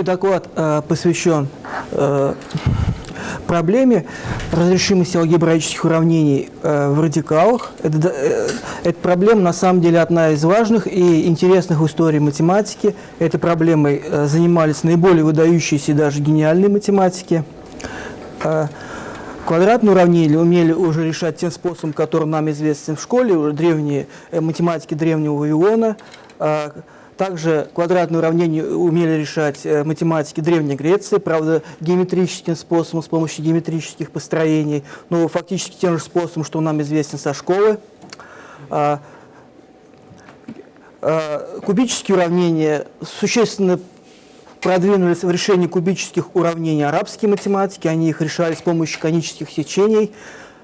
Мой доклад э, посвящен э, проблеме разрешимости алгебраических уравнений э, в радикалах. Это, э, эта проблема на самом деле одна из важных и интересных в истории математики. Этой проблемой э, занимались наиболее выдающиеся даже гениальные математики. Э, квадратные уравнения умели уже решать тем способом, который нам известен в школе, уже древние э, математики древнего Вавилона. Э, также квадратные уравнения умели решать э, математики Древней Греции, правда, геометрическим способом, с помощью геометрических построений, но фактически тем же способом, что нам известен со школы. А, а, кубические уравнения существенно продвинулись в решении кубических уравнений арабские математики, они их решали с помощью конических сечений,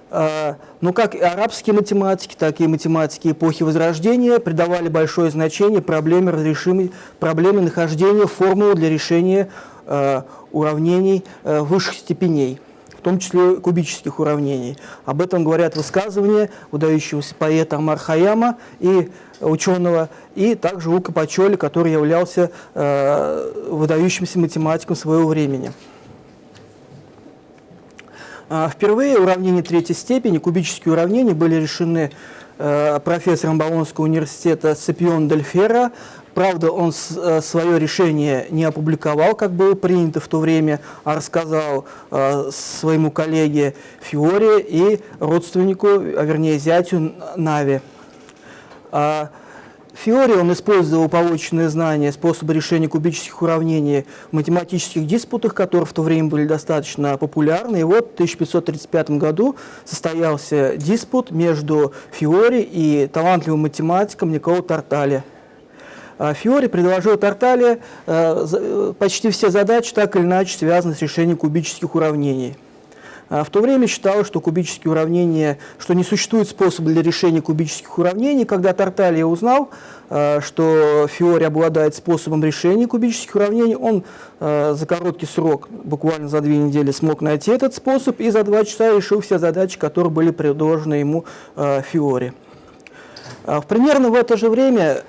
а, но как и арабские математики, так и математики эпохи Возрождения придавали большое значение проблеме разрешимой, проблеме нахождения формулы для решения э, уравнений э, высших степеней, в том числе кубических уравнений. Об этом говорят высказывания выдающегося поэта Амар Хаяма и ученого, и также Лука Пачоли, который являлся выдающимся математиком своего времени. А, впервые уравнения третьей степени, кубические уравнения, были решены э, профессором Болонского университета Сципион Дель Ферро. Правда, он э, свое решение не опубликовал, как было принято в то время, а рассказал э, своему коллеге Фиоре и родственнику, а вернее зятю Нави. Фиори он использовал полученные знания, способы решения кубических уравнений в математических диспутах, которые в то время были достаточно популярны. И вот в 1535 году состоялся диспут между Фиори и талантливым математиком Николо Тартали. А Фиори предложил Тартали э, э, почти все задачи так или иначе связаны с решением кубических уравнений. А в то время считалось, что кубические уравнения, что не существует способа для решения кубических уравнений. Когда Тарталья узнал, а, что Фиори обладает способом решения кубических уравнений, он а, за короткий срок, буквально за две недели, смог найти этот способ и за два часа решил все задачи, которые были предложены ему Фиори. Примерно в это же время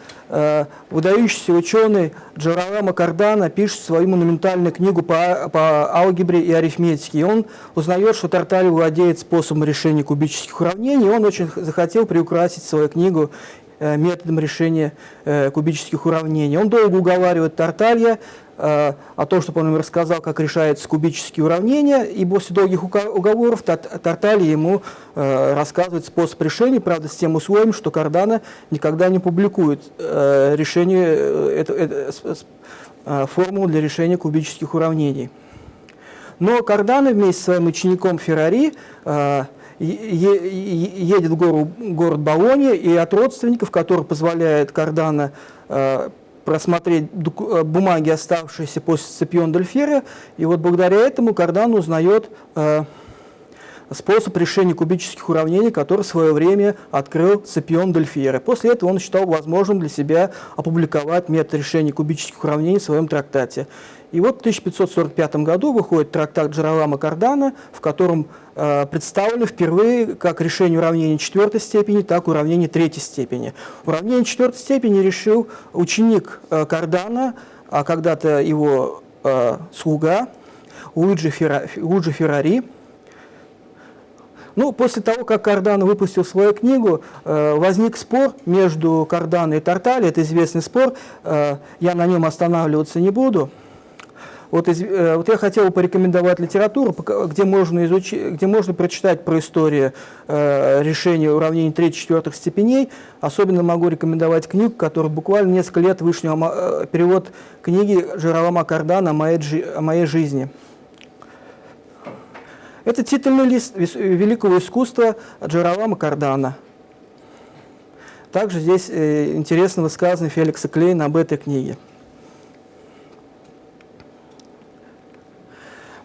выдающийся ученый Джаралама Кардана пишет свою монументальную книгу по, по алгебре и арифметике. И он узнает, что Тартали владеет способом решения кубических уравнений, и он очень захотел приукрасить свою книгу э, методом решения э, кубических уравнений. Он долго уговаривает Тарталья Э, о том, чтобы он им рассказал, как решаются кубические уравнения, и после долгих уговоров Тартали ему э, рассказывает способ решения, правда, с тем условием, что Кардана никогда не публикует э, решение, это, это, формулу для решения кубических уравнений. Но Кардана вместе с своим учеником Феррари едет в гору, город Болония, и от родственников, которые позволяют Кардана просмотреть э, бумаги, оставшиеся после Сципион Дельфера, и вот благодаря этому Кардан узнает э, способ решения кубических уравнений, который в свое время открыл Сципион Дельфера. После этого он считал возможным для себя опубликовать метод решения кубических уравнений в своем трактате. И вот в 1545 году выходит трактат Джералама Кардана, в котором э, представлено впервые как решение уравнения четвертой степени, так и уравнение третьей степени. Уравнение четвертой степени решил ученик э, Кардана, а когда-то его э, слуга Луиджи, Ферра, Феррари. Ну, после того, как Кардано выпустил свою книгу, возник спор между Кардано и Тартали, это известный спор, я на нем останавливаться не буду. Вот, из, э, вот я хотел порекомендовать литературу, где можно, изучить, где можно прочитать про историю э, решения уравнений 3-4 степеней. Особенно могу рекомендовать книгу, которая буквально несколько лет вышла, э, перевод книги Жералама Кардана о моей, о моей жизни. Это титульный лист великого искусства Джералама Кардана. Также здесь э, интересно высказано Феликса Клейна об этой книге.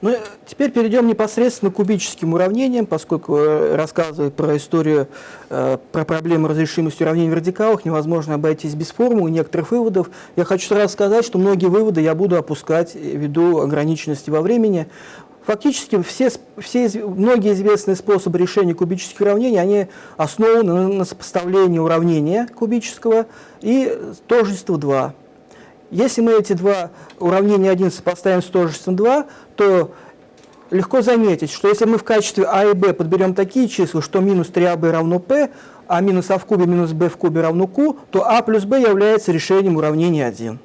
Ну, теперь перейдем непосредственно к кубическим уравнениям, поскольку э, рассказывать про историю, э, про проблему разрешимости уравнений в радикалах невозможно обойтись без формул и некоторых выводов. Я хочу сразу сказать, что многие выводы я буду опускать ввиду ограниченности во времени. Фактически все, все, многие известные способы решения кубических уравнений, они основаны на, на сопоставлении уравнения кубического и тождества 2. Если мы эти два уравнения 1 сопоставим с тождеством 2, то легко заметить, что если мы в качестве а и b подберем такие числа, что минус 3ab равно p, а минус а в кубе минус b в кубе равно q, то а плюс b является решением уравнения 1.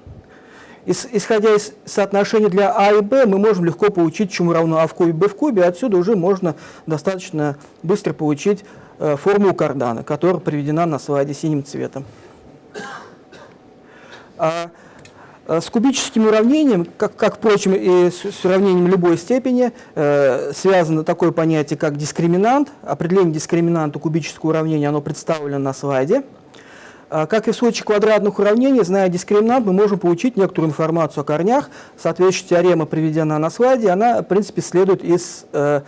Исходя из соотношения для а и b, мы можем легко получить, чему равно а в кубе b в кубе, отсюда уже можно достаточно быстро получить э, формулу кардана, которая приведена на слайде синим цветом. Э, с кубическим уравнением, как, как впрочем, и с, с уравнением любой степени, э, связано такое понятие, как дискриминант. Определение дискриминанта кубического уравнения оно представлено на слайде. Э, как и в случае квадратных уравнений, зная дискриминант, мы можем получить некоторую информацию о корнях. Соответствующая теорема приведена на слайде, она, в принципе, следует из э,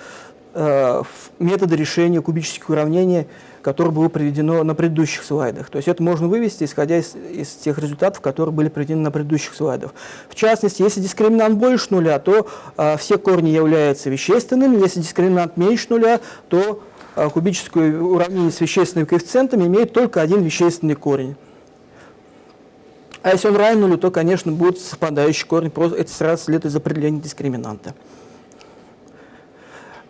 э, метода решения кубических уравнений которое было приведено на предыдущих слайдах. То есть это можно вывести, исходя из, из тех результатов, которые были приведены на предыдущих слайдах. В частности, если дискриминант больше нуля, то э, все корни являются вещественными, если дискриминант меньше нуля, то э, кубическое уравнение с вещественными коэффициентами имеет только один вещественный корень. А если он равен нулю, то, конечно, будет совпадающий корень, просто это сразу следует из определения дискриминанта.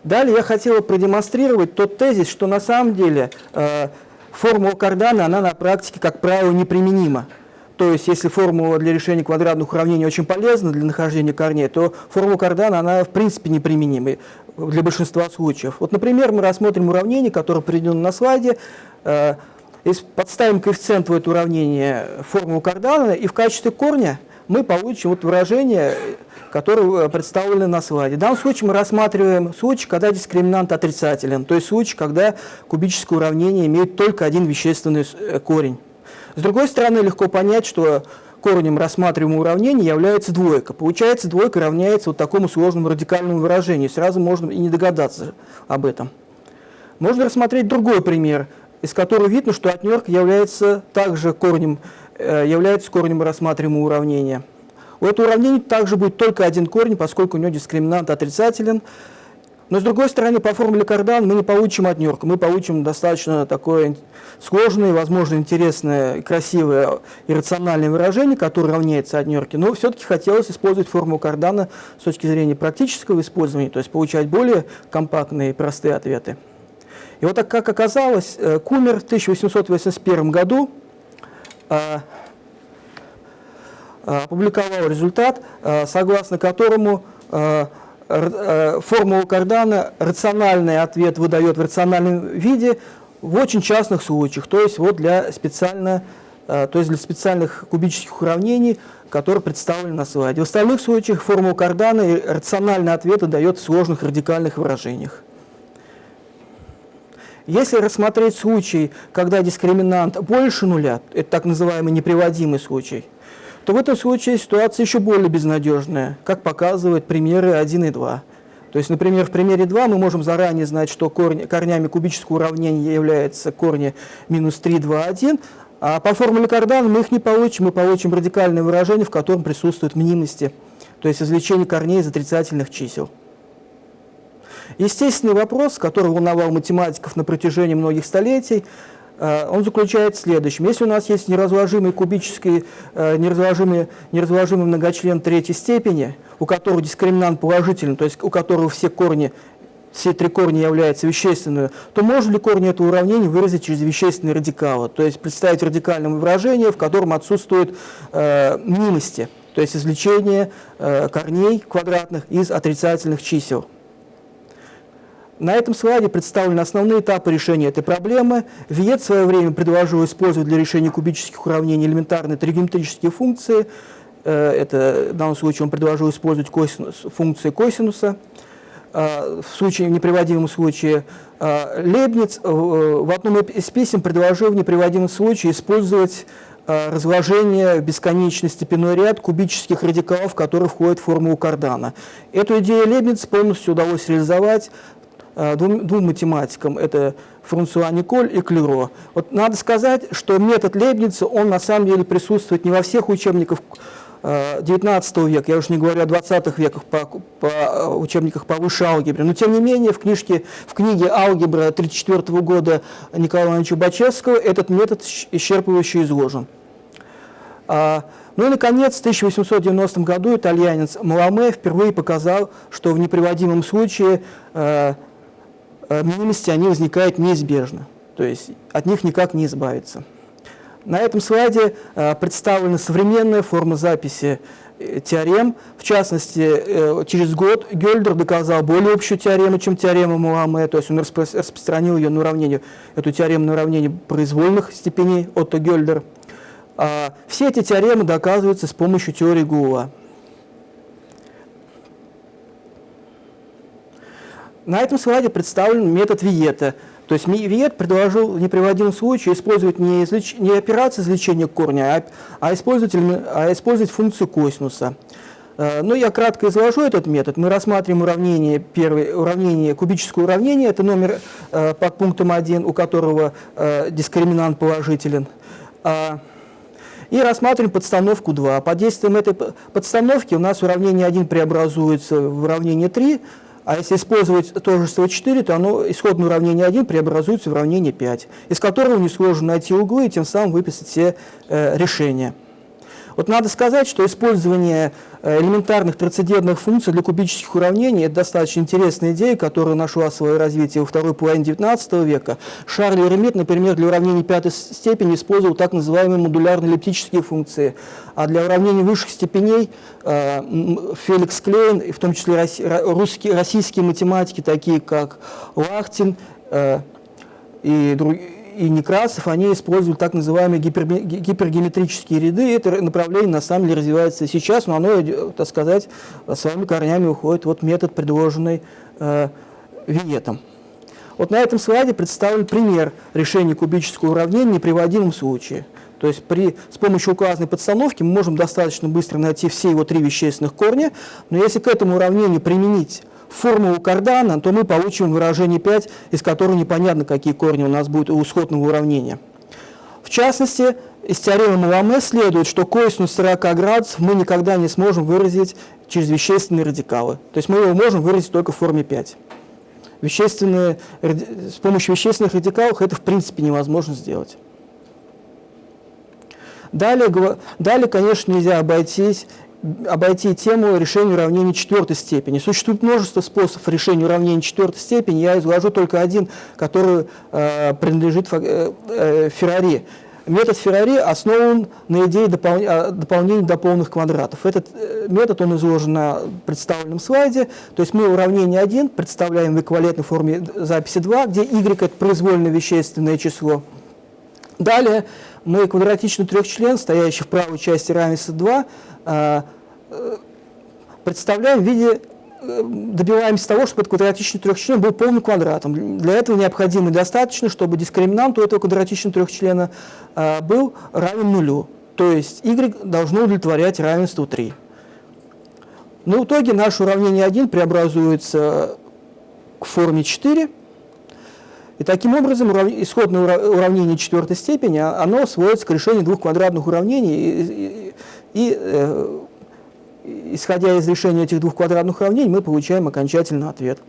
Далее я хотел продемонстрировать тот тезис, что на самом деле э, формула Кардана, она на практике, как правило, неприменима. То есть, если формула для решения квадратных уравнений очень полезна для нахождения корней, то формула Кардана, она в принципе неприменима для большинства случаев. Вот, например, мы рассмотрим уравнение, которое приведено на слайде. Э, подставим коэффициент в это уравнение формулу Кардана, и в качестве корня мы получим вот выражение которые э, представлены на слайде. В данном случае мы рассматриваем случай, когда дискриминант отрицателен, то есть случай, когда кубическое уравнение имеет только один вещественный э, корень. С другой стороны, легко понять, что корнем рассматриваемого уравнения является двойка. Получается, двойка равняется вот такому сложному радикальному выражению. Сразу можно и не догадаться об этом. Можно рассмотреть другой пример, из которого видно, что отнерка является также корнем, является корнем рассматриваемого уравнения. У этого уравнения также будет только один корень, поскольку у него дискриминант отрицателен. Но с другой стороны, по формуле Кардан мы не получим отнерку, мы получим достаточно такое сложное, возможно, интересное, красивое иррациональное выражение, которое равняется отнерке. Но все-таки хотелось использовать формулу Кардана с точки зрения практического использования, то есть получать более компактные и простые ответы. И вот так как оказалось, э, Кумер в 1881 году э, Э, опубликовал результат, э, согласно которому э, формула Кардана рациональный ответ выдает в рациональном виде в очень частных случаях, то есть вот для специально то есть для специальных кубических уравнений, которые представлены на слайде. В остальных случаях формула Кардана рациональный ответ дает в сложных радикальных выражениях. Если рассмотреть случай, когда дискриминант больше нуля, это так называемый неприводимый случай, то в этом случае ситуация еще более безнадежная, как показывают примеры 1 и 2. То есть, например, в примере 2 мы можем заранее знать, что корни, корнями кубического уравнения являются корни минус 3, 2, 1, а по формуле Кардана мы их не получим, мы получим радикальное выражение, в котором присутствуют мнимости, то есть извлечение корней из отрицательных чисел. Естественный вопрос, который волновал математиков на протяжении многих столетий, Э, он заключается в следующем. Если у нас есть неразложимый кубический, э, неразложимый, неразложимый многочлен третьей степени, у которого дискриминант положительный, то есть у которого все корни, все три корня являются вещественными, то можно ли корни этого уравнения выразить через вещественные радикалы, то есть представить радикальное выражение, в котором отсутствуют э, мнимости, то есть извлечение э, корней квадратных из отрицательных чисел. На этом слайде представлены основные этапы решения этой проблемы. Виет в свое время предложил использовать для решения кубических уравнений элементарные тригонометрические функции. Э, это, в данном случае он предложил использовать косинус, функции косинуса. Э, в случае, в неприводимом случае э, Лейбниц в одном из писем предложил в неприводимом случае использовать разложение в бесконечный степенной ряд кубических радикалов, которые входят в формулу Кардана. Эту идею Лейбниц полностью удалось реализовать двум, двум математикам, это Франсуа Николь и Клюро. Вот надо сказать, что метод Лейбница, он на самом деле присутствует не во всех учебниках 19 э, века, я уж не говорю о 20 веках по, по э, учебниках по высшей алгебре, но тем не менее в, книжке, в книге «Алгебра» 1934 года Николая Ивановича Бачевского этот метод исчерпывающе изложен. А, Ну и, наконец, в 1890 году итальянец Маламе впервые показал, что в неприводимом случае э, э, мнимости они возникают неизбежно, то есть от них никак не избавиться. На этом слайде э, представлена современная форма записи э, теорем. В частности, э, через год Гёльдер доказал более общую теорему, чем теорема Муаме, то есть он распро распространил ее на уравнение, эту теорему на уравнение произвольных степеней Отто Гёльдер. А, все эти теоремы доказываются с помощью теории Гула. На этом слайде представлен метод Виета. То есть Виет предложил в неприводимом случае использовать не, излеч... не операцию извлечения корня, а, а, использовать, а использовать функцию косинуса. А, Но ну, я кратко изложу этот метод. Мы рассматриваем уравнение, первое, уравнение, кубическое уравнение, это номер э, под пунктом 1, у которого э, дискриминант положителен. А, и рассматриваем подстановку 2. Под действием этой подстановки у нас уравнение 1 преобразуется в уравнение 3, а если использовать тожество 4, то оно, исходное уравнение 1 преобразуется в уравнение 5, из которого несложно найти углы и тем самым выписать все э, решения. Вот надо сказать, что использование э, элементарных трансцендентных функций для кубических уравнений – это достаточно интересная идея, которая нашла свое развитие во второй половине XIX века. Шарль Ремит, например, для уравнений пятой степени использовал так называемые модулярные эллиптические функции, а для уравнений высших степеней э, Феликс Клейн, в том числе русские, российские математики, такие как Лахтин э, и другие, и Некрасов, они используют так называемые гипер, гипергеометрические ряды. Это направление на самом деле развивается сейчас, но оно, так сказать, своими корнями уходит вот метод, предложенный э, Виетом. Вот на этом слайде представлен пример решения кубического уравнения в неприводимом случае. То есть при, с помощью указанной подстановки мы можем достаточно быстро найти все его три вещественных корня, но если к этому уравнению применить формулу кардана, то мы получим выражение 5, из которого непонятно, какие корни у нас будут у исходного уравнения. В частности, из теоремы Маламе следует, что косинус 40 градусов мы никогда не сможем выразить через вещественные радикалы. То есть мы его можем выразить только в форме 5. Вещественные, с помощью вещественных радикалов это в принципе невозможно сделать. Далее, далее конечно, нельзя обойтись обойти тему решения уравнений четвертой степени. Существует множество способов решения уравнений четвертой степени, я изложу только один, который э, принадлежит э, э, Феррари. Метод Феррари основан на идее допол э, дополнения до полных квадратов. Этот э, метод он изложен на представленном слайде. То есть мы уравнение 1 представляем в эквивалентной форме записи 2, где y – это произвольное вещественное число. Далее мы квадратичный трехчлен, стоящий в правой части равенства 2, а, э, представляем в виде, э, добиваемся того, чтобы этот квадратичный трехчлен был полным квадратом. Для этого необходимо и достаточно, чтобы дискриминант у этого квадратичного трехчлена а, был равен нулю. То есть y должно удовлетворять равенству 3. Но в итоге наше уравнение 1 преобразуется к форме 4, и таким образом исходное уравнение четвертой степени, а, оно сводится к решению двух квадратных уравнений, и, э, исходя из решения этих двух квадратных уравнений, мы получаем окончательный ответ.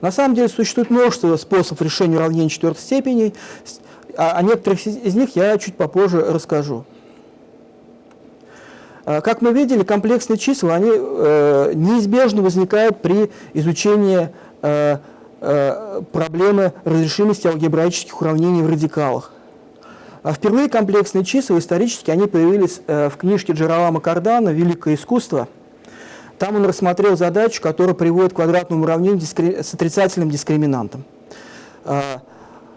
На самом деле существует множество способов решения уравнений четвертой степени, а о некоторых из них я чуть попозже расскажу. А, как мы видели, комплексные числа они, э, неизбежно возникают при изучении э, Э, проблемы разрешимости алгебраических уравнений в радикалах. А впервые комплексные числа исторически они появились э, в книжке Джералама Кардана «Великое искусство». Там он рассмотрел задачу, которая приводит к квадратному уравнению с отрицательным дискриминантом.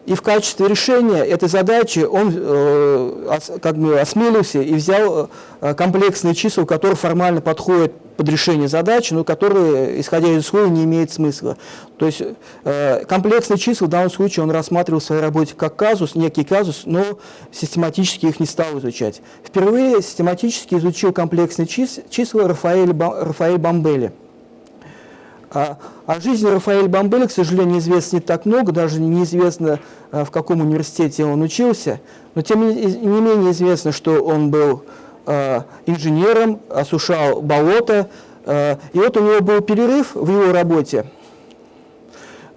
И в качестве решения этой задачи он э, как бы осмелился и взял э, комплексные числа, которые формально подходят под решение задачи, но которые, исходя из условий, не имеют смысла. То есть э, комплексные числа в данном случае он рассматривал в своей работе как казус, некий казус, но систематически их не стал изучать. Впервые систематически изучил комплексные числа Рафаэль, Рафаэль Бамбели. А, о жизни Рафаэля Бамбеля, к сожалению, известно не так много, даже неизвестно, а, в каком университете он учился, но тем не менее известно, что он был а, инженером, осушал болото, и вот у него был перерыв в его работе,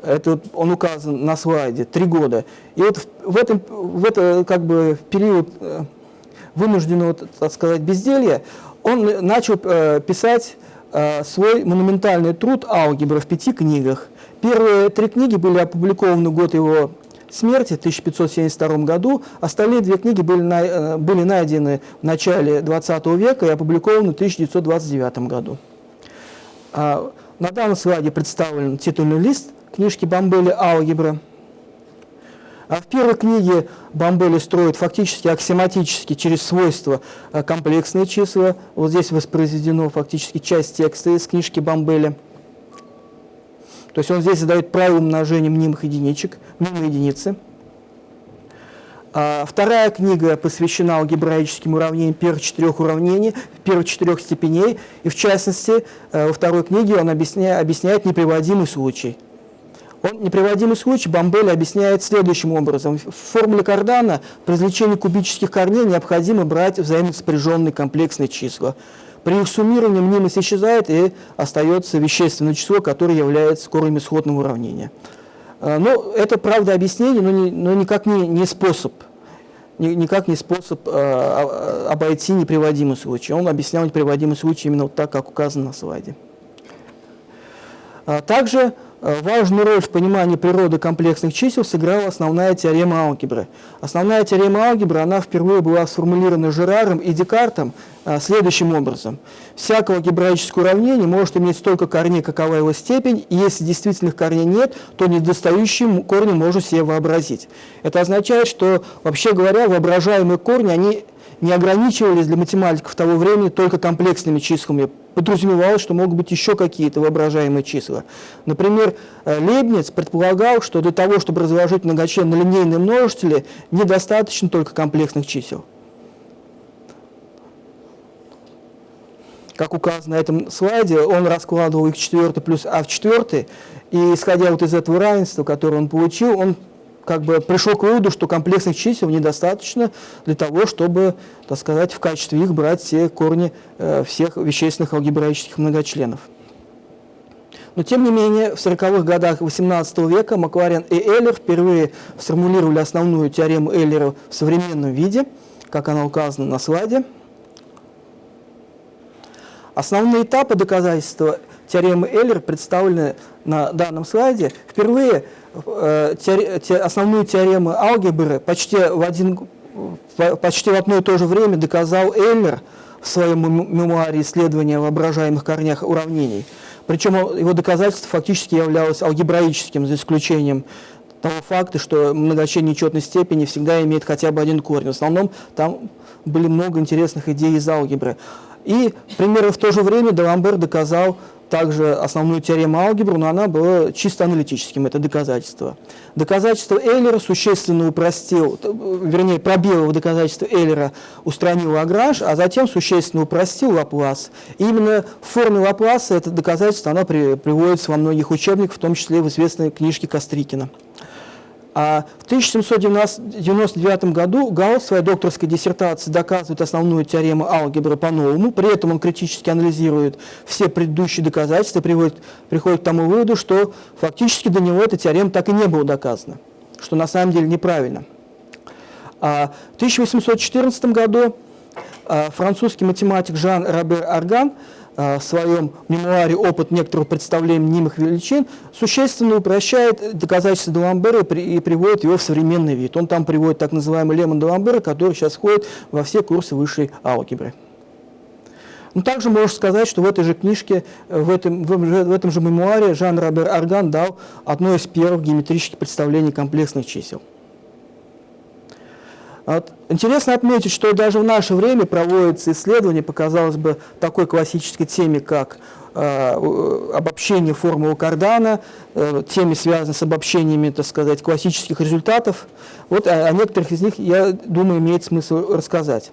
это он указан на слайде, три года. И вот в, этом, в это как бы период, вынужденного, так сказать, безделья, он начал э, писать э, свой монументальный труд «Алгебра» в пяти книгах. Первые три книги были опубликованы год его смерти в 1572 году. Остальные две книги были, э, были найдены в начале 20 века и опубликованы в 1929 году. А, на данном слайде представлен титульный лист книжки Бомбели «Алгебра». А в первой книге Бомбели строит фактически аксиоматически через свойства э, комплексные числа. Вот здесь воспроизведено фактически часть текста из книжки Бомбели. То есть он здесь задает правило умножения мнимых единичек, мнимой единицы. А вторая книга посвящена алгебраическим уравнениям первых четырех уравнений, первых четырех степеней. И в частности, э, во второй книге он объясняет, объясняет неприводимый случай – он неприводимый случай Бомбель объясняет следующим образом. В формуле Кардана при извлечении кубических корней необходимо брать взаимосопряженные комплексные числа. При их суммировании мнимость исчезает и остается вещественное число, которое является корнем исходного уравнения. А, ну, это, правда, объяснение, но, не, но никак не, не способ никак не способ э, обойти неприводимый случай. Он объяснял неприводимый случай именно вот так, как указано на слайде. А также Э, важную роль в понимании природы комплексных чисел сыграла основная теорема алгебры. Основная теорема алгебры, она впервые была сформулирована Жераром и Декартом а, следующим образом. Всякое алгебраическое уравнение может иметь столько корней, какова его степень, и если действительных корней нет, то недостающие корни можно себе вообразить. Это означает, что, вообще говоря, воображаемые корни, они не ограничивались для математиков того времени только комплексными числами. Подразумевалось, что могут быть еще какие-то воображаемые числа. Например, э, Лейбниц предполагал, что для того, чтобы разложить многочлен на линейные множители, недостаточно только комплексных чисел. Как указано на этом слайде, он раскладывал их в четвертый плюс а в четвертый, и исходя вот из этого равенства, которое он получил, он как бы пришел к выводу, что комплексных чисел недостаточно для того, чтобы, так сказать, в качестве их брать все корни э, всех вещественных алгебраических многочленов. Но, тем не менее, в 40-х годах XVIII века Макларен и Эллер впервые сформулировали основную теорему Эллера в современном виде, как она указана на слайде. Основные этапы доказательства теоремы Эллер представлены на данном слайде. Впервые Э, основную теорему алгебры почти в, один, почти в одно и то же время доказал Эллер в своем мемуаре исследования воображаемых корнях уравнений. Причем его доказательство фактически являлось алгебраическим, за исключением того факта, что многочлен нечетной степени всегда имеет хотя бы один корень. В основном там были много интересных идей из алгебры. И примерно в то же время Даламбер доказал также основную теорему алгебры, но она была чисто аналитическим, это доказательство. Доказательство Эйлера существенно упростил, вернее, пробелы в доказательстве Эйлера устранил Лагранж, а затем существенно упростил Лаплас. И именно в форме Лапласа это доказательство оно при, приводится во многих учебниках, в том числе в известной книжке Кострикина. А в 1799 году Гаусс в своей докторской диссертации доказывает основную теорему алгебры по-новому, при этом он критически анализирует все предыдущие доказательства, приводит, приходит к тому выводу, что фактически до него эта теорема так и не была доказана, что на самом деле неправильно. А в 1814 году а, французский математик Жан Робер Арган в своем мемуаре «Опыт некоторого представления мнимых величин» существенно упрощает доказательства Даламбера и приводит его в современный вид. Он там приводит так называемый лемон Даламбера, который сейчас входит во все курсы высшей алгебры. Но также можно сказать, что в этой же книжке, э, в этом, в этом же мемуаре Жан Робер Арган дал одно из первых геометрических представлений комплексных чисел. Вот. Интересно отметить, что даже в наше время проводятся исследования по, казалось бы, такой классической теме, как э, обобщение формулы Кардана, э, теме, связанной с обобщениями, так сказать, классических результатов. Вот о, о некоторых из них, я думаю, имеет смысл рассказать.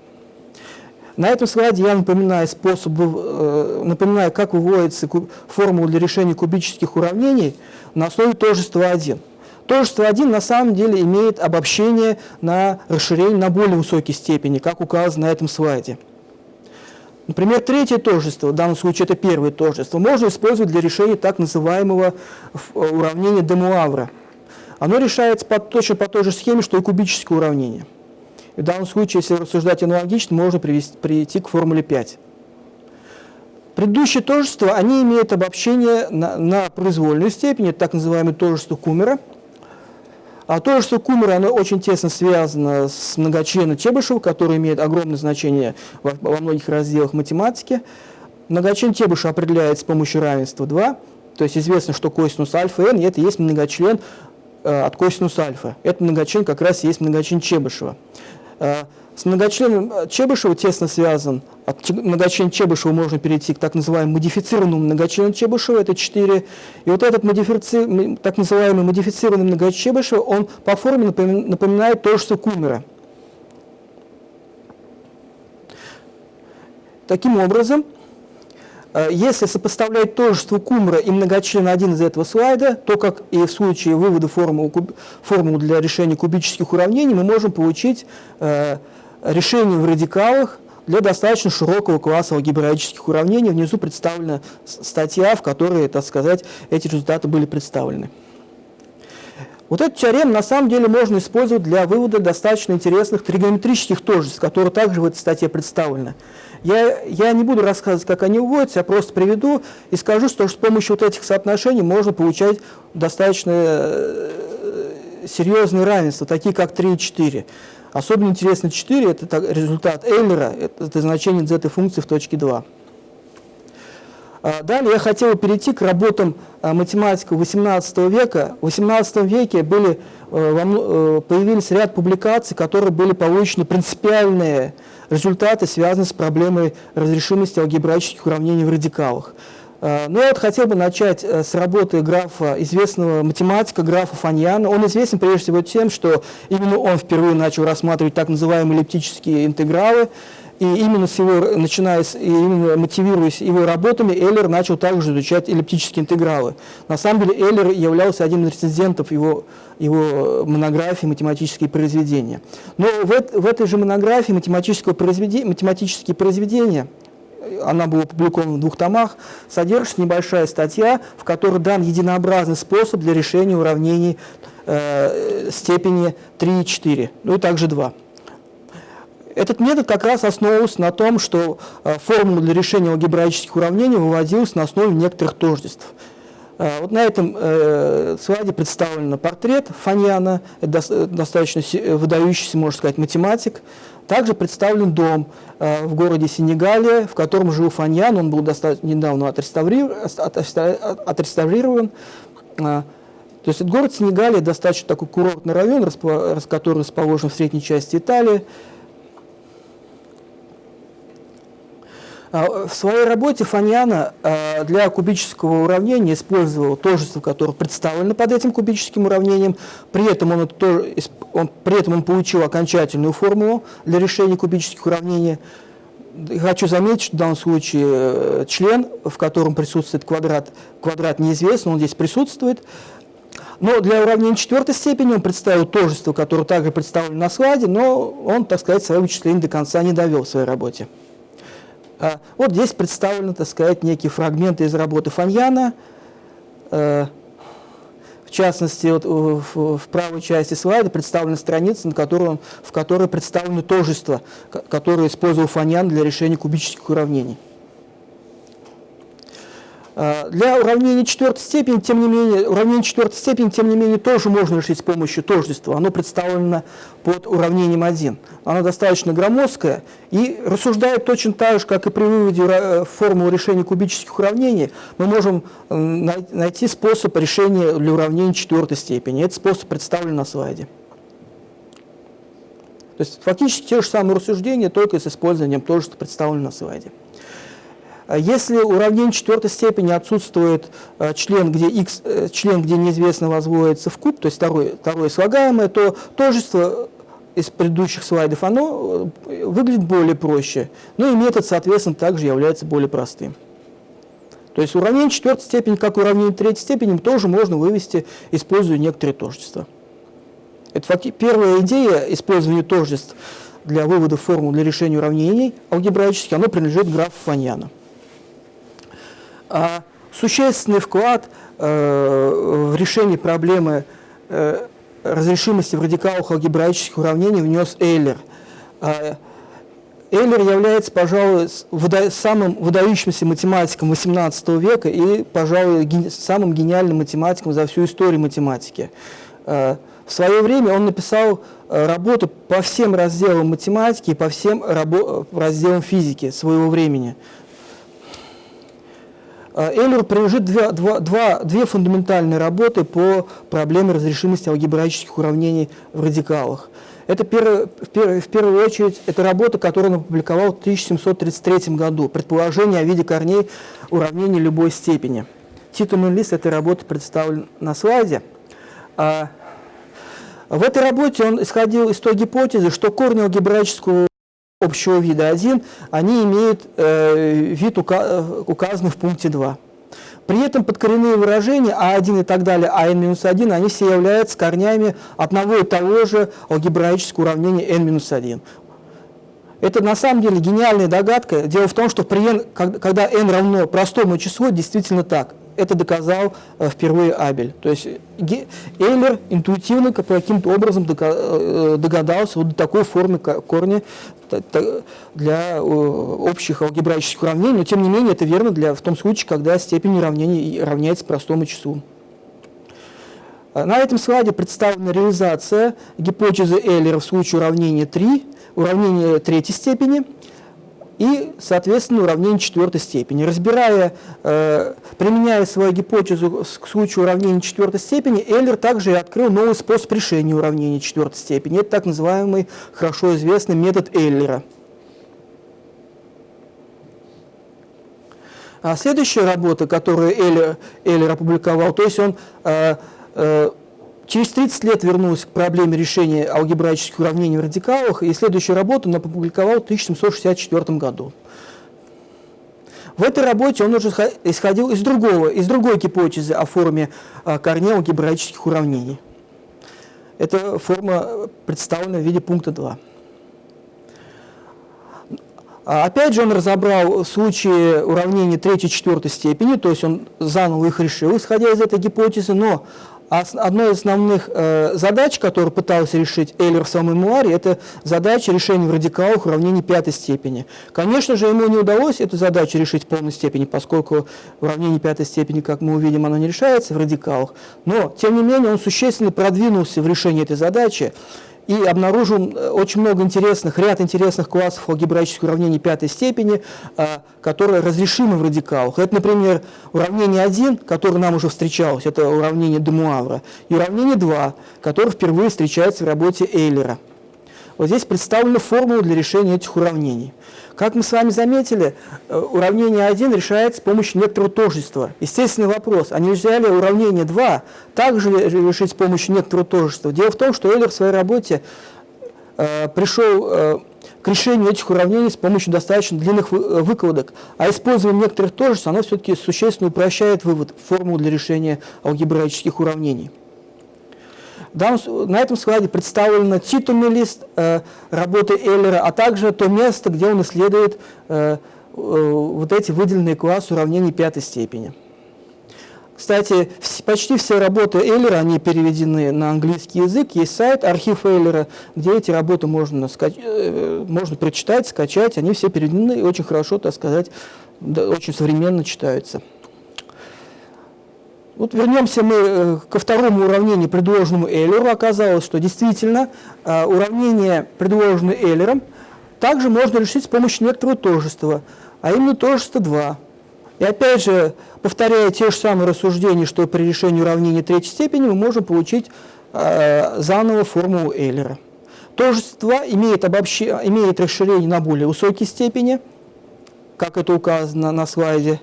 На этом слайде я напоминаю способ, э, напоминаю, как выводится формула для решения кубических уравнений на основе тожества 1. Тожество 1 на самом деле имеет обобщение на расширение на более высокой степени, как указано на этом слайде. Например, третье тожество, в данном случае это первое тожество, можно использовать для решения так называемого э, уравнения Демуавра. Оно решается по, точно по той же схеме, что и кубическое уравнение. И в данном случае, если рассуждать аналогично, можно привести, прийти к формуле 5. Предыдущие тожества, они имеют обобщение на, на произвольную степень, это так называемое тожество Кумера. А тожество Кумера, оно очень тесно связано с многочленом Чебышева, который имеет огромное значение во, во многих разделах математики. Многочлен Чебышева определяется с помощью равенства 2, то есть известно, что косинус альфа n, и это есть многочлен э, от косинус альфа. Это многочлен как раз есть многочлен Чебышева. Э, с многочленом э, Чебышева тесно связан. От многочлена Чебышева можно перейти к так называемому модифицированному многочлену Чебышева, это 4. И вот этот модифици... так называемый модифицированный многочлен Чебышева, он по форме напоминает то, что Кумера. Таким образом, э, если сопоставлять тожество Кумера и многочлен 1 из этого слайда, то, как и в случае вывода формулы, формулы для решения кубических уравнений, мы можем получить решений в радикалах для достаточно широкого класса алгебраических уравнений. Внизу представлена статья, в которой, так сказать, эти результаты были представлены. Вот этот теорем на самом деле можно использовать для вывода достаточно интересных тригонометрических тожеств, которые также в этой статье представлены. Я, я не буду рассказывать, как они вводятся, я просто приведу и скажу, что с помощью вот этих соотношений можно получать достаточно э, серьезные равенства, такие как 3 и 4. Особенно интересно 4, это результат Эйлера, это значение z функции в точке 2. А, далее я хотел перейти к работам а, математиков XVIII века. В XVIII веке были, э, э, появились ряд публикаций, которые были получены принципиальные результаты, связанные с проблемой разрешимости алгебраических уравнений в радикалах. Э, ну, я вот хотел бы начать э, с работы графа, известного математика, графа Фаньяна. Он известен прежде всего тем, что именно он впервые начал рассматривать так называемые эллиптические интегралы, и именно с его, начиная с, и именно мотивируясь его работами, Эйлер начал также изучать эллиптические интегралы. На самом деле Эйлер являлся одним из рецензентов его, его монографии «Математические произведения». Но в, в этой же монографии математического произведения, математические произведения она была опубликована в двух томах, содержится небольшая статья, в которой дан единообразный способ для решения уравнений э, степени 3 и 4, ну и также 2. Этот метод как раз основывался на том, что э, формула для решения алгебраических уравнений выводилась на основе некоторых тождеств. Э, вот на этом э, слайде представлен портрет Фаньяна, это достаточно выдающийся, можно сказать, математик, также представлен дом э, в городе Сенегалия, в котором жил Фаньян, он был достаточно недавно отреставрирован. Э, то есть город Сенегалия достаточно такой курортный район, который расположен в средней части Италии. В своей работе Фаньяна а, для кубического уравнения использовал тожество, которое представлено под этим кубическим уравнением. При этом он, он, при этом он получил окончательную формулу для решения кубических уравнений. Хочу заметить, что в данном случае э, член, в котором присутствует квадрат, квадрат неизвестен, он здесь присутствует. Но для уравнения четвертой степени он представил тожество, которое также представлено на слайде, но он, так сказать, свое вычисление до конца не довел в своей работе. А, вот здесь представлены, так сказать, некие фрагменты из работы Фаньяна. Э, в частности, вот в, правой части слайда представлена страница, на которой, в которой представлены тожества, которые использовал Фаньян для решения кубических уравнений. А, для уравнения четвертой степени, тем не менее, уравнение четвертой степени, тем не менее, тоже можно решить с помощью тождества. Оно представлено под уравнением 1. Оно достаточно громоздкое и рассуждает точно так же, как и при выводе э, формулы решения кубических уравнений, мы можем найти способ решения для уравнения четвертой степени. Этот способ представлен на слайде. То есть фактически те же самые рассуждения, только с использованием что представлено на слайде. А если уравнение четвертой степени отсутствует э, член, где x, э, член, где неизвестно возводится в куб, то есть второе, второе слагаемое, то тожество из предыдущих слайдов, оно э, выглядит более проще. Ну и метод, соответственно, также является более простым. То есть уравнение четвертой степени, как уравнение третьей степени, тоже можно вывести, используя некоторые тождества. Это первая идея использования тождеств для вывода формул для решения уравнений алгебраических, оно принадлежит графу Фаньяна. А существенный вклад э, в решение проблемы э, разрешимости в радикалах алгебраических уравнений внес Эйлер. Эйлер является, пожалуй, самым выдающимся математиком XVIII века и, пожалуй, самым гениальным математиком за всю историю математики. В свое время он написал работу по всем разделам математики и по всем разделам физики своего времени. Эйлер принадлежит две, два, два, две фундаментальные работы по проблеме разрешимости алгебраических уравнений в радикалах. Это первое, в первую очередь это работа, которую он опубликовал в 1733 году. Предположение о виде корней уравнений любой степени. Титульный лист этой работы представлен на слайде. А, в этой работе он исходил из той гипотезы, что корни алгебраического общего вида 1, они имеют э, вид, ука указанный в пункте 2. При этом подкоренные выражения А1 и так далее, АН-1, они все являются корнями одного и того же алгебраического уравнения n-1. Это на самом деле гениальная догадка. Дело в том, что при n, когда n равно простому числу, действительно так. Это доказал э, впервые Абель. То есть Эйлер интуитивно каким-то образом э, догадался вот до такой формы корня для общих алгебраических уравнений, но тем не менее это верно для, в том случае, когда степень уравнения равняется простому числу. А, на этом слайде представлена реализация гипотезы Эйлера в случае уравнения 3, уравнения третьей степени – и, соответственно, уравнение четвертой степени. Разбирая, э, применяя свою гипотезу к случаю уравнения четвертой степени, Эйлер также открыл новый способ решения уравнения четвертой степени. Это так называемый, хорошо известный метод Эйлера. А следующая работа, которую Эйлер, Эйлер опубликовал, то есть он э, э, Через 30 лет вернулся к проблеме решения алгебраических уравнений в радикалах, и следующую работу он опубликовал в 1764 году. В этой работе он уже исходил из, другого, из другой гипотезы о форме а, корней алгебраических уравнений. Эта форма представлена в виде пункта 2. А, опять же, он разобрал случаи уравнений третьей и четвертой степени, то есть он заново их решил, исходя из этой гипотезы, но одной из основных э, задач, которую пытался решить Эйлер в своем мемуаре, это задача решения в радикалах уравнений пятой степени. Конечно же, ему не удалось эту задачу решить в полной степени, поскольку уравнение пятой степени, как мы увидим, оно не решается в радикалах. Но, тем не менее, он существенно продвинулся в решении этой задачи и обнаружил э, очень много интересных, ряд интересных классов алгебраических уравнений пятой степени, а, которые разрешимы в радикалах. Это, например, уравнение 1, которое нам уже встречалось, это уравнение Демуавра, и уравнение 2, которое впервые встречается в работе Эйлера. Вот здесь представлена формула для решения этих уравнений. Как мы с вами заметили, э, уравнение 1 решается с помощью некоторого тождества. Естественный вопрос, а нельзя ли уравнение 2 также решить с помощью некоторого тождества? Дело в том, что Эйлер в своей работе э, пришел э, к решению этих уравнений с помощью достаточно длинных э, выкладок, а использование некоторых тождеств, оно все-таки существенно упрощает вывод формулы для решения алгебраических уравнений на этом слайде представлен титульный лист э, работы Эйлера, а также то место, где он исследует э, э, вот эти выделенные классы уравнений пятой степени. Кстати, почти все работы Эйлера, они переведены на английский язык. Есть сайт, архив Эйлера, где эти работы можно, скач... Можно прочитать, скачать. Они все переведены и очень хорошо, так сказать, очень современно читаются. Вот вернемся мы э, ко второму уравнению, предложенному Эйлеру. Оказалось, что действительно э, уравнение, предложенное Эйлером, также можно решить с помощью некоторого тожества, а именно тожество 2. И опять же, повторяя те же самые рассуждения, что при решении уравнения третьей степени, мы можем получить э, заново формулу Эйлера. Тожество имеет, обобще... имеет расширение на более высокие степени, как это указано на слайде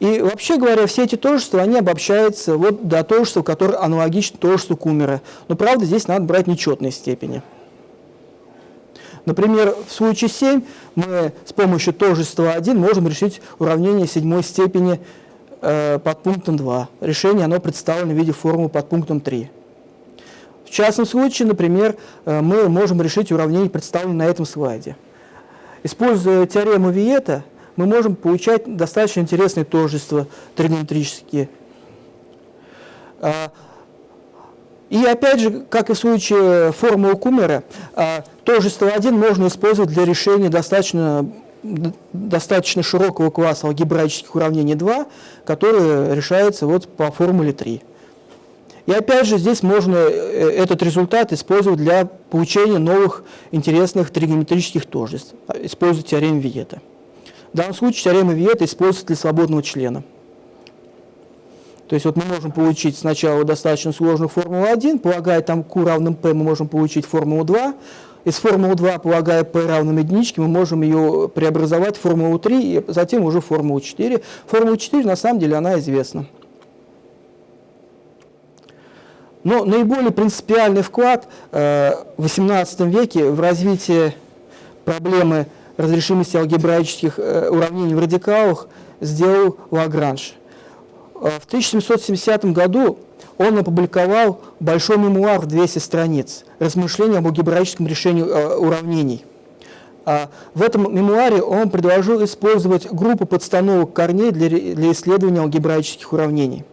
и вообще говоря, все эти тожества, они обобщаются вот до тожества, которое аналогично тожеству Кумера. Но правда, здесь надо брать нечетные степени. Например, в случае 7 мы с помощью тожества 1 можем решить уравнение седьмой степени э, под пунктом 2. Решение оно представлено в виде формулы под пунктом 3. В частном случае, например, э, мы можем решить уравнение, представленное на этом слайде. Используя теорему Виета, мы можем получать достаточно интересные тождества тригонометрические. А, И опять же, как и в случае формулы Кумера, а, тоже СТ1 можно использовать для решения достаточно, достаточно широкого класса алгебраических уравнений 2, которые решаются вот по формуле 3. И опять же, здесь можно э, этот результат использовать для получения новых интересных тригонометрических тождеств, используя теорему Виета. В данном случае теорема Виета используется для свободного члена. То есть вот мы можем получить сначала достаточно сложную формулу 1, полагая там q равным p, мы можем получить формулу 2. Из формулы 2, полагая p равным единичке, мы можем ее преобразовать в формулу 3 и затем уже формулу 4. Формула 4 на самом деле она известна. Но наиболее принципиальный вклад э, в XVIII веке в развитие проблемы разрешимости алгебраических э, уравнений в радикалах сделал Лагранж. Э, в 1770 году он опубликовал большой мемуар в 200 страниц «Размышления об алгебраическом решении э, уравнений». А в этом мемуаре он предложил использовать группу подстановок корней для, для исследования алгебраических уравнений.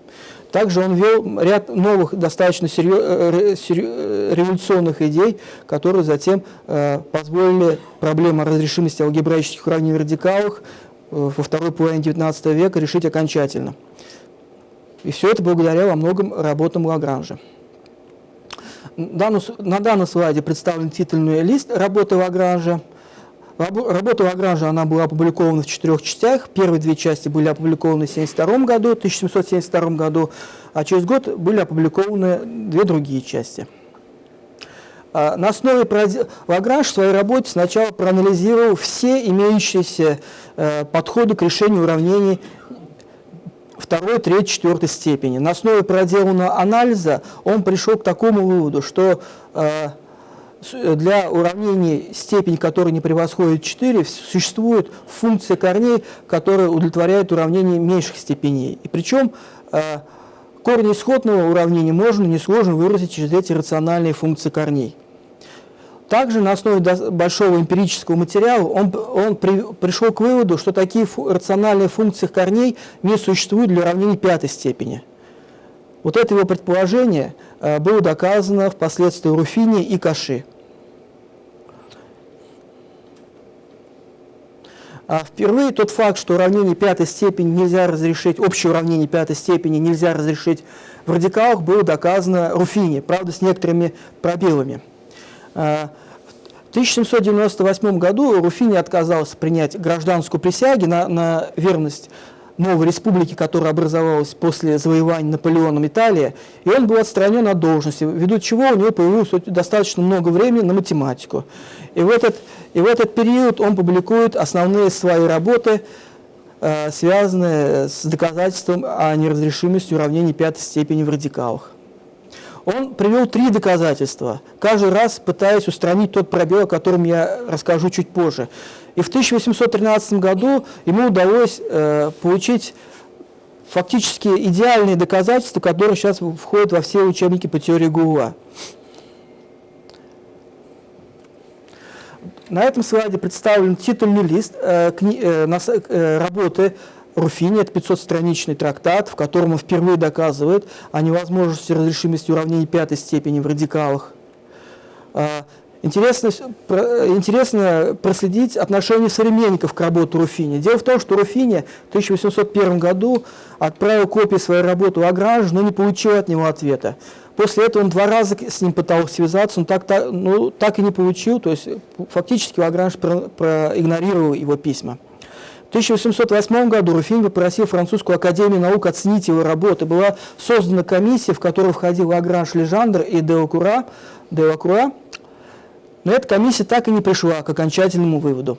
Также он ввел ряд новых, достаточно э, революционных идей, которые затем позволили проблему разрешимости алгебраических уравнений в радикалах во второй половине XIX века решить окончательно. И все это благодаря во многом работам Лагранжа. На данном слайде представлен титульный лист работы Лагранжа. Работа Лагранжа она была опубликована в четырех частях. Первые две части были опубликованы в 1772 году, 1772 году, а через год были опубликованы две другие части. А, на основе Лагранж в своей работе сначала проанализировал все имеющиеся э, подходы к решению уравнений второй, третьей, четвертой степени. На основе проделанного анализа он пришел к такому выводу, что э, для уравнений степень, которая не превосходит 4, существует функция корней, которая удовлетворяет уравнение меньших степеней. И причем э, корни исходного уравнения можно несложно выразить через эти рациональные функции корней. Также на основе большого эмпирического материала он, он при, пришел к выводу, что такие фу, рациональные функции корней не существуют для уравнений пятой степени. Вот это его предположение э, было доказано впоследствии Руфини и Каши. Впервые тот факт, что уравнение пятой степени нельзя разрешить, общее уравнение пятой степени нельзя разрешить в радикалах, было доказано Руфини, правда, с некоторыми пробелами. В 1798 году Руфини отказался принять гражданскую присягу на, на верность новой республики, которая образовалась после завоевания Наполеоном Италии, и он был отстранен от должности, ввиду чего у него появилось достаточно много времени на математику. И в этот, и в этот период он публикует основные свои работы, э, связанные с доказательством о неразрешимости уравнений пятой степени в радикалах. Он привел три доказательства, каждый раз пытаясь устранить тот пробел, о котором я расскажу чуть позже. И в 1813 году ему удалось э, получить фактически идеальные доказательства, которые сейчас входят во все учебники по теории Гула. На этом слайде представлен титульный лист э, э, э, работы Руфини, это 500-страничный трактат, в котором он впервые доказывает о невозможности разрешимости уравнений пятой степени в радикалах. А, интересно, интересно проследить отношение современников к работе Руфини. Дело в том, что Руфини в 1801 году отправил копию своей работы Лагранжу, но не получил от него ответа. После этого он два раза с ним пытался связаться, но так, так, ну, так и не получил, то есть фактически Лагранж проигнорировал его письма. В 1808 году Руфин попросил французскую академию наук оценить его работы. Была создана комиссия, в которую входил Лагранж Лежандр и Делакура. Делакура. Но эта комиссия так и не пришла к окончательному выводу.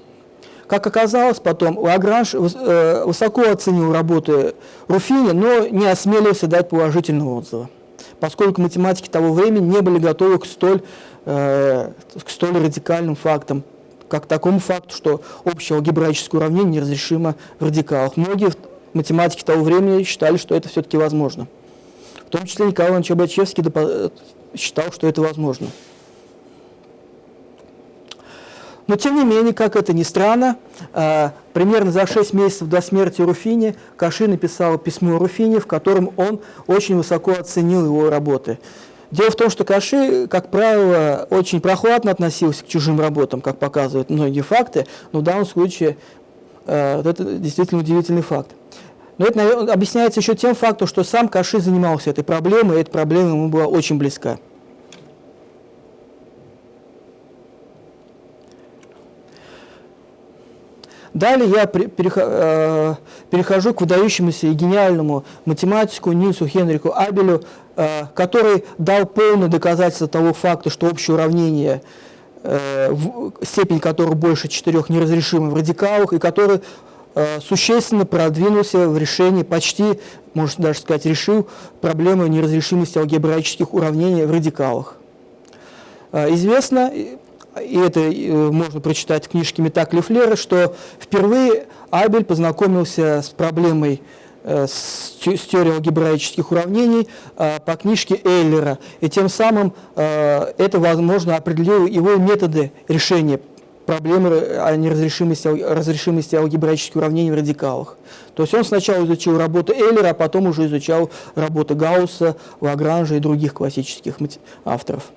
Как оказалось потом, Лагранж э, высоко оценил работы Руфини, но не осмелился дать положительного отзыва, поскольку математики того времени не были готовы к столь, э, к столь радикальным фактам как такому факту, что общее алгебраическое уравнение неразрешимо в радикалах. Многие математики того времени считали, что это все-таки возможно. В том числе Николай Иванович Абачевский считал, что это возможно. Но тем не менее, как это ни странно, а, примерно за 6 месяцев до смерти Руфини Каши написал письмо Руфини, в котором он очень высоко оценил его работы. Дело в том, что Каши, как правило, очень прохладно относился к чужим работам, как показывают многие факты, но в данном случае э, это действительно удивительный факт. Но это объясняется еще тем фактом, что сам Каши занимался этой проблемой, и эта проблема ему была очень близка. Далее я э, перехожу к выдающемуся и гениальному математику Нильсу Хенрику Абелю, э, который дал полное доказательство того факта, что общее уравнение, э, степень которого больше четырех, неразрешимы в радикалах, и который существенно продвинулся в решении, почти, можно даже сказать, решил проблему неразрешимости алгебраических уравнений в радикалах. Известно, и это э, можно прочитать в книжке Метак Лефлера, что впервые Абель познакомился с проблемой э, с, теорией алгебраических уравнений э, по книжке Эйлера. И тем самым это, возможно, определило его методы решения проблемы о неразрешимости разрешимости алгебраических уравнений в радикалах. То есть он сначала изучил работу Эйлера, а потом уже изучал работы Гаусса, Лагранжа и других классических авторов.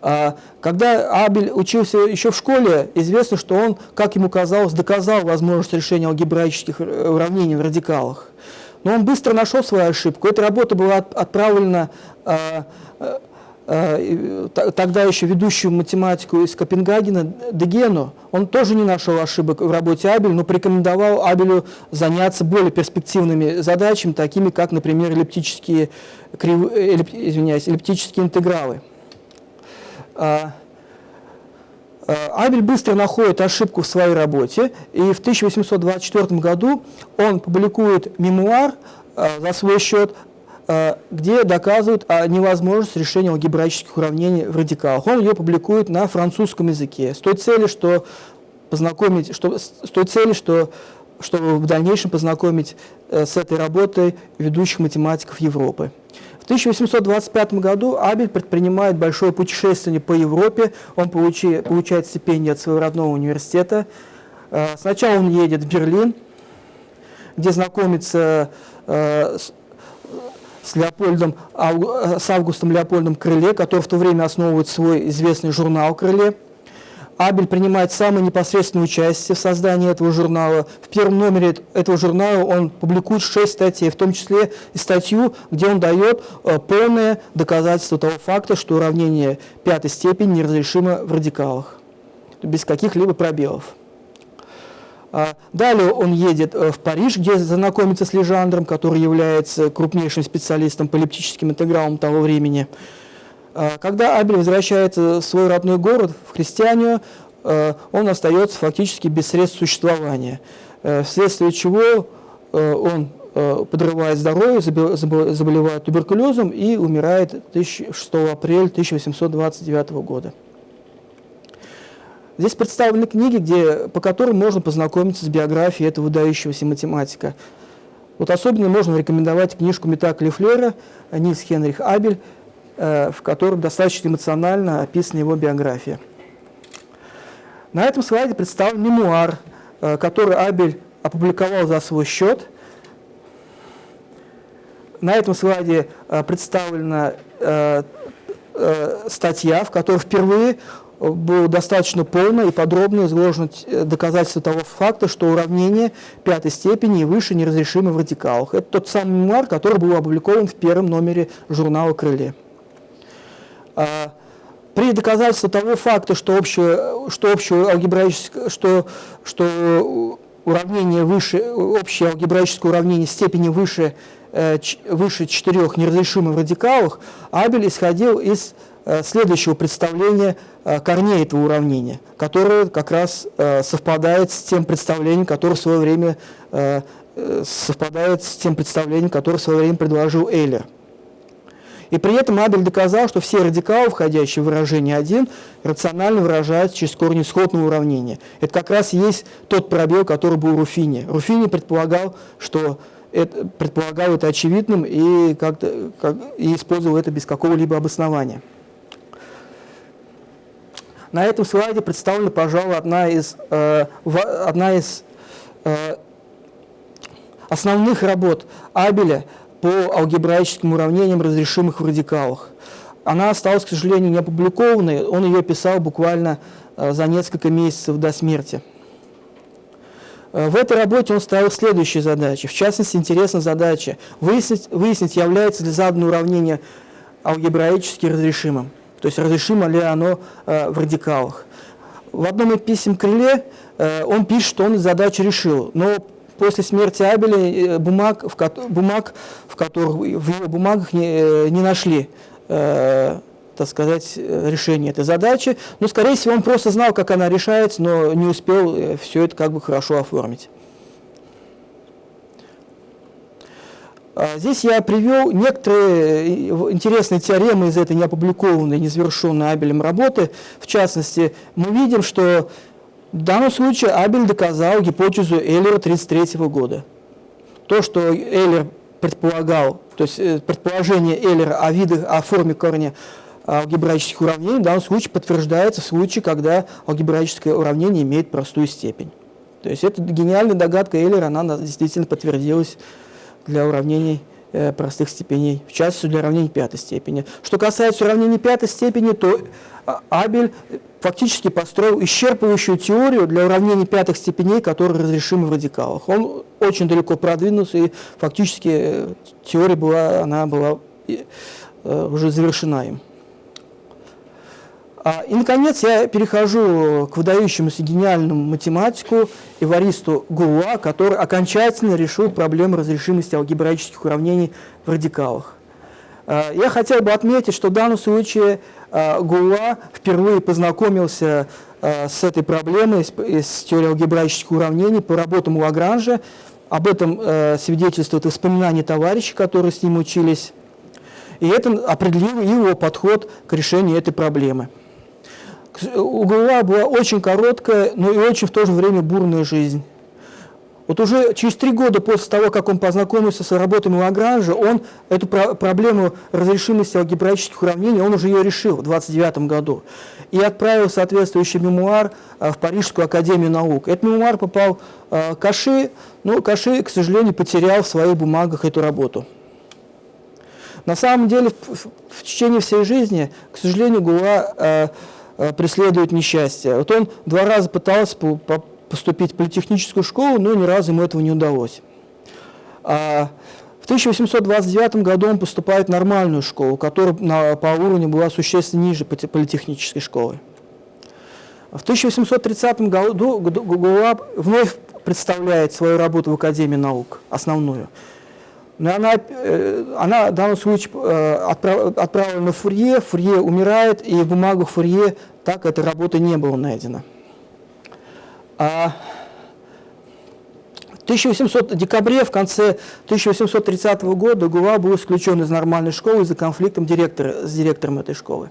А, когда Абель учился еще в школе, известно, что он, как ему казалось, доказал возможность решения алгебраических э, уравнений в радикалах. Но он быстро нашел свою ошибку. Эта работа была отправлена а, а, тогда еще ведущему математику из Копенгагена Дегену. Он тоже не нашел ошибок в работе Абеля, но порекомендовал Абелю заняться более перспективными задачами, такими как, например, эллиптические, крив... эллип... извиняюсь, эллиптические интегралы. А, а, Абель быстро находит ошибку в своей работе, и в 1824 году он публикует мемуар а, за свой счет, где доказывает невозможность решения алгебраических уравнений в радикалах. Он ее публикует на французском языке с той целью, что познакомить, что, с той целью, что, чтобы в дальнейшем познакомить э, с этой работой ведущих математиков Европы. 1825 году Абель предпринимает большое путешествие по Европе, он получи, получает стипендию от своего родного университета. Э, сначала он едет в Берлин, где знакомится э, с, с Леопольдом, с Августом Леопольдом Крыле, который в то время основывает свой известный журнал «Крыле». Абель принимает самое непосредственное участие в создании этого журнала. В первом номере этого журнала он публикует шесть статей, в том числе и статью, где он дает э, полное доказательство того факта, что уравнение пятой степени неразрешимо в радикалах, без каких-либо пробелов. А, далее он едет э, в Париж, где знакомится с Лежандром, который является крупнейшим специалистом по эллиптическим интегралам того времени. А, когда Абель возвращается в свой родной город, в Христианию, а, он остается фактически без средств существования, э, вследствие чего э, он э, подрывает здоровье, заболевает туберкулезом и умирает 6 апреля 1829 года. Здесь представлены книги, где, по которым можно познакомиться с биографией этого выдающегося математика. Вот особенно можно рекомендовать книжку Метак Лефлера «Нильс Хенрих Абель», в котором достаточно эмоционально описана его биография. На этом слайде представлен мемуар, э, который Абель опубликовал за свой счет. На этом слайде э, представлена статья, в которой впервые было достаточно полно и подробно изложено доказательство того факта, что уравнение пятой степени и выше неразрешимы в радикалах. Это тот самый мемуар, который был опубликован в первом номере журнала «Крыле». А, при доказательстве того факта, что общее, что общее алгебраическое, что, что уравнение выше, общее алгебраическое уравнение степени выше, э, выше четырех неразрешимых в радикалах, Абель исходил из э, следующего представления э, корней этого уравнения, которое как раз совпадает с тем представлением, которое в свое время совпадает с тем представлением, которое в свое время предложил Эйлер. И при этом Абель доказал, что все радикалы, входящие в выражение 1, рационально выражаются через корни исходного уравнения. Это как раз и есть тот пробел, который был у Руфини. Руфини предполагал, что это, предполагал это очевидным и, как как, и использовал это без какого-либо обоснования. На этом слайде представлена, пожалуй, одна из, э, одна из э, основных работ Абеля – по алгебраическим уравнениям, разрешимых в радикалах. Она осталась, к сожалению, не опубликованной, он ее писал буквально э, за несколько месяцев до смерти. Э, в этой работе он ставил следующие задачи. В частности, интересна задача выяснить, выяснить является ли заданное уравнение алгебраически разрешимым. То есть разрешимо ли оно э, в радикалах. В одном из писем Крыле э, он пишет, что он задачу решил, но после смерти Абеля э, бумаг, в, бумаг, в которых в его бумагах не, э, не нашли э, так сказать, решение этой задачи. Но, скорее всего, он просто знал, как она решается, но не успел все это как бы хорошо оформить. А здесь я привел некоторые интересные теоремы из этой неопубликованной, незавершенной Абелем работы. В частности, мы видим, что в данном случае Абель доказал гипотезу Эйлера 1933 года. То, что Эйлер предполагал, то есть э, предположение Эйлера о видах, о форме корня алгебраических уравнений в данном случае подтверждается в случае, когда алгебраическое уравнение имеет простую степень. То есть эта гениальная догадка Эйлера, она действительно подтвердилась для уравнений э, простых степеней, в частности для уравнений пятой степени. Что касается уравнений пятой степени, то Абель фактически построил исчерпывающую теорию для уравнений пятых степеней, которые разрешимы в радикалах. Он очень далеко продвинулся, и фактически э, теория была, она была э, уже завершена им. А, и, наконец, я перехожу к выдающемуся гениальному математику Эваристу Гуа, который окончательно решил проблему разрешимости алгебраических уравнений в радикалах. А, я хотел бы отметить, что в данном случае а, Гуа впервые познакомился с этой проблемой, с теорией алгебраических уравнений по работам Лагранжа. Об этом свидетельствует воспоминания товарищей, которые с ним учились. И это определило его подход к решению этой проблемы у Гауа была очень короткая, но и очень в то же время бурная жизнь. Вот уже через три года после того, как он познакомился с работами Лагранжа, он эту про проблему разрешимости алгебраических уравнений, он уже ее решил в 29 году. И отправил соответствующий мемуар а, в Парижскую академию наук. Этот мемуар попал а, Каши, но Каши, к сожалению, потерял в своих бумагах эту работу. На самом деле, в, течение всей жизни, к сожалению, Гуа а, Э, преследует несчастье. Вот он два раза пытался поступить в политехническую школу, но ни разу ему этого не удалось. А в 1829 году он поступает в нормальную школу, которая по уровню была существенно ниже политехнической школы. В 1830 году Гугуа вновь представляет свою работу в Академии наук, основную. Но она, э, она в данном случае э, отправлена на Фурье, Фурье умирает, и в бумагах Фурье так эта работа не была найдена. А в 1800, декабре, в конце 1830 года Гуа был исключен из нормальной школы из-за конфликта директора, с директором этой школы.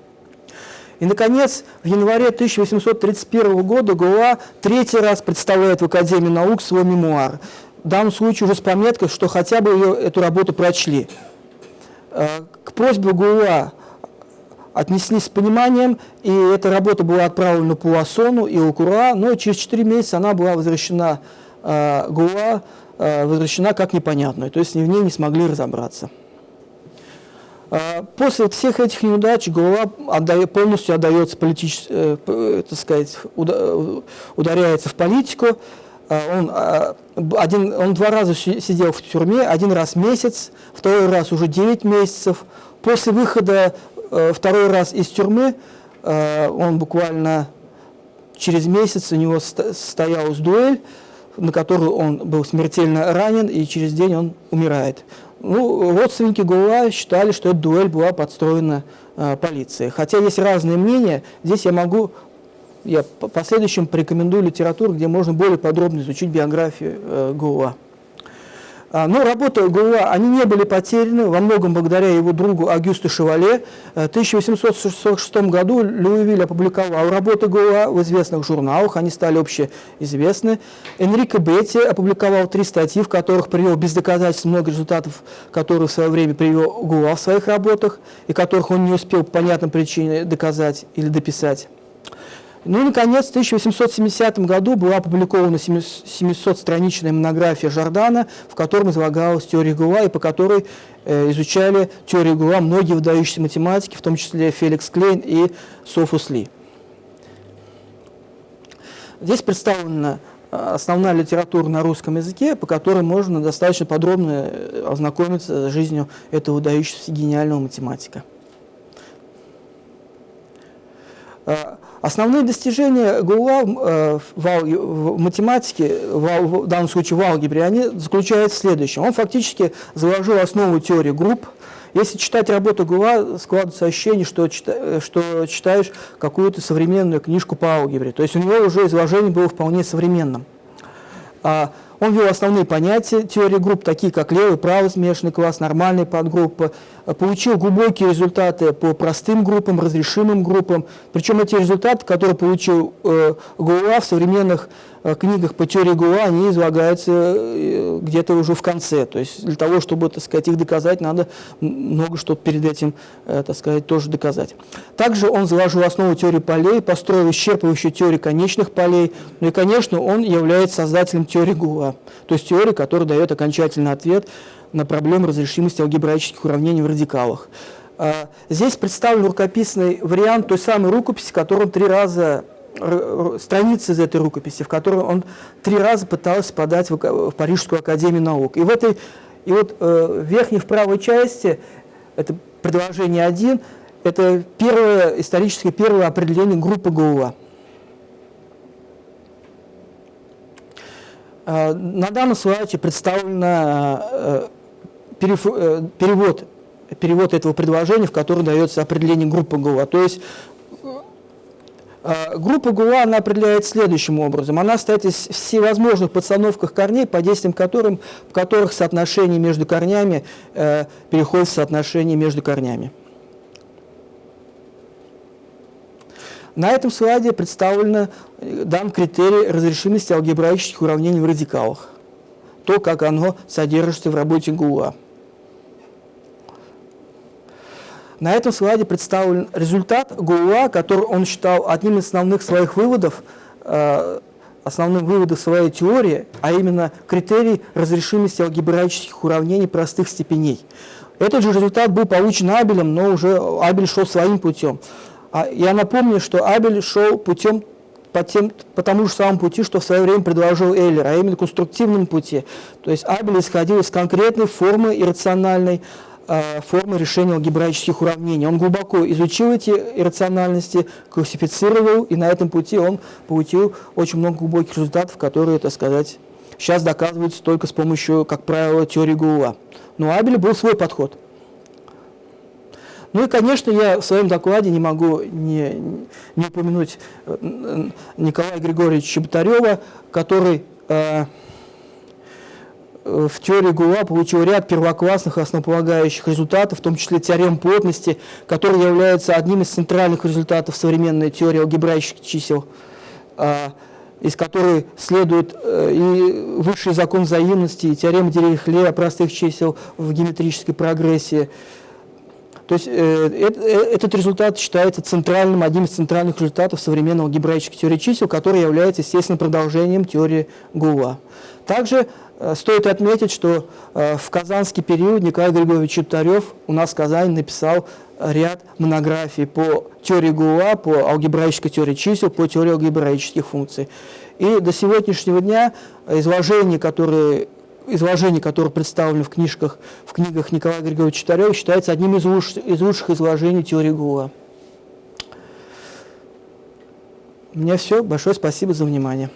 И, наконец, в январе 1831 года Гуа третий раз представляет в Академии наук свой мемуар – в данном случае уже с пометкой, что хотя бы ее, эту работу прочли. Э, к просьбе ГУА отнеслись с пониманием, и эта работа была отправлена Пуассону и Укура, но через 4 месяца она была возвращена э, ГУА, э, возвращена как непонятная, то есть в ней не смогли разобраться. После всех этих неудач ГУА отдает, полностью отдается политич, э, так сказать, ударяется в политику, а, он, а, один, он два раза сидел в тюрьме, один раз месяц, второй раз уже 9 месяцев. После выхода э, второй раз из тюрьмы э, он буквально через месяц у него состоялась дуэль, на которую он был смертельно ранен, и через день он умирает. Ну, родственники Гула считали, что эта дуэль была подстроена э, полицией. Хотя есть разные мнения, здесь я могу я в последующем порекомендую литературу, где можно более подробно изучить биографию э, Гуа. А, но работы Гуа, они не были потеряны, во многом благодаря его другу Агюсту Шевале. Э, в 1846 году Льюивиль опубликовал работы Гуа в известных журналах, они стали общеизвестны. Энрико Бетти опубликовал три статьи, в которых привел без доказательств много результатов, которые в свое время привел Гуа в своих работах, и которых он не успел по понятным причинам доказать или дописать. Ну и, наконец, в 1870 году была опубликована 700-страничная монография Жордана, в котором излагалась теория Гула, и по которой э, изучали теорию Гула многие выдающиеся математики, в том числе Феликс Клейн и Софус Ли. Здесь представлена э, основная литература на русском языке, по которой можно достаточно подробно э, ознакомиться с жизнью этого выдающегося гениального математика. Э, Основные достижения Гула э, в, математике, в, данном случае в алгебре, они заключаются в следующем. Он фактически заложил основу теории групп. Если читать работу Гула, складывается ощущение, что, чита, что читаешь какую-то современную книжку по алгебре. То есть у него уже изложение было вполне современным. Он ввел основные понятия теории групп, такие как левый, правый смешанный класс, нормальные подгруппы, получил глубокие результаты по простым группам, разрешимым группам. Причем эти результаты, которые получил э, Гула в современных э, книгах по теории Гула, они излагаются э, где-то уже в конце. То есть для того, чтобы, так сказать, их доказать, надо много что перед этим, э, так сказать, тоже доказать. Также он заложил основу теории полей, построил исчерпывающую теорию конечных полей. Ну и, конечно, он является создателем теории Гула, то есть теории, которая дает окончательный ответ на проблему разрешимости алгебраических уравнений в радикалах. А, здесь представлен рукописный вариант той самой рукописи, которую он три раза страницы из этой рукописи, в которой он три раза пытался подать в, Парижскую академию наук. И в этой, и вот э, в верхней в правой части, это предложение 1, это первое, историческое первое определение группы Гаула. А, на данном слайде представлена э, Э, перевод, перевод этого предложения, в котором дается определение группы ГУА. То есть э, группа ГУА она определяется следующим образом. Она состоит из всевозможных подстановках корней, по действиям которым, в которых соотношение между корнями э, переходит в соотношение между корнями. На этом слайде представлено э, дан критерий разрешимости алгебраических уравнений в радикалах. То, как оно содержится в работе ГУА. На этом слайде представлен результат Гула, который он считал одним из основных своих выводов, э, основным выводом своей теории, а именно критерий разрешимости алгебраических уравнений простых степеней. Этот же результат был получен Абелем, но уже Абель шел своим путем. А я напомню, что Абель шел путем по, тем, по тому же самому пути, что в свое время предложил Эйлер, а именно конструктивном пути. То есть Абель исходил из конкретной формы иррациональной, формы решения алгебраических уравнений. Он глубоко изучил эти иррациональности, классифицировал, и на этом пути он получил очень много глубоких результатов, которые, так сказать, сейчас доказываются только с помощью, как правило, теории Гула. Но у Абеля был свой подход. Ну и, конечно, я в своем докладе не могу не, не упомянуть э, Николая Григорьевича Чеботарева, который э, Э, в теории ГУА получил ряд первоклассных основополагающих результатов, в том числе теорем плотности, который является одним из центральных результатов современной теории алгебраических чисел, а, из которой следует э, и высший закон взаимности, и теорема Дирихле простых чисел в геометрической прогрессии. То есть э, этот результат считается центральным, одним из центральных результатов современного алгебраической теории чисел, который является, естественно, продолжением теории ГУА. Также Э, стоит отметить, что э, в казанский период Николай Григорьевич Чептарев у нас в Казани написал ряд монографий по теории ГУА, по алгебраической теории чисел, по теории алгебраических функций. И до сегодняшнего дня изложения, которые изложение, которое представлено в книжках, в книгах Николая Григорьевича Читарева, считается одним из, луч, из лучших изложений теории ГУА. У меня все. Большое спасибо за внимание.